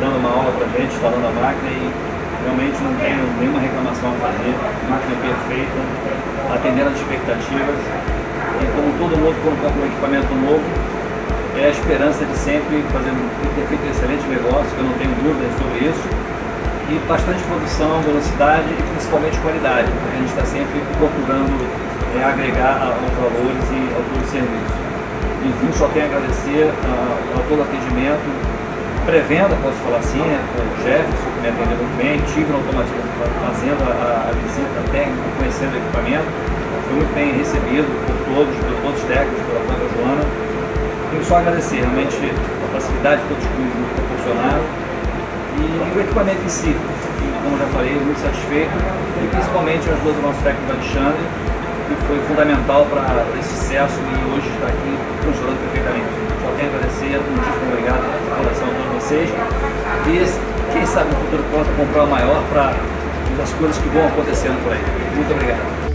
Dando uma aula pra gente, instalando a máquina e realmente não tenho nenhuma reclamação a fazer. Máquina perfeita, atendendo as expectativas. E como todo mundo quando compra um equipamento novo, é a esperança de sempre fazer, ter feito um excelente negócio, que eu não tenho dúvidas sobre isso. E bastante produção, velocidade e principalmente qualidade, porque a gente está sempre procurando é, agregar aos valores e ao todo serviço. Enfim, só tenho a agradecer a, a todo o atendimento, pré-venda, posso falar assim, né, com o Jefferson, que me atendeu muito bem, tive no automatismo fazendo a, a, visita técnica, conhecendo o equipamento, fui muito bem recebido por todos, por todos os técnicos, pela própria Joana. Tenho só agradecer realmente a facilidade que todos me proporcionaram e o equipamento em si, como já falei, muito satisfeito. E principalmente a ajuda do nosso técnico Alexandre, que foi fundamental para esse sucesso e hoje está aqui muitíssimo obrigado pela a todos vocês e quem sabe no futuro possa comprar o maior para as coisas que vão acontecendo por aí. Muito obrigado.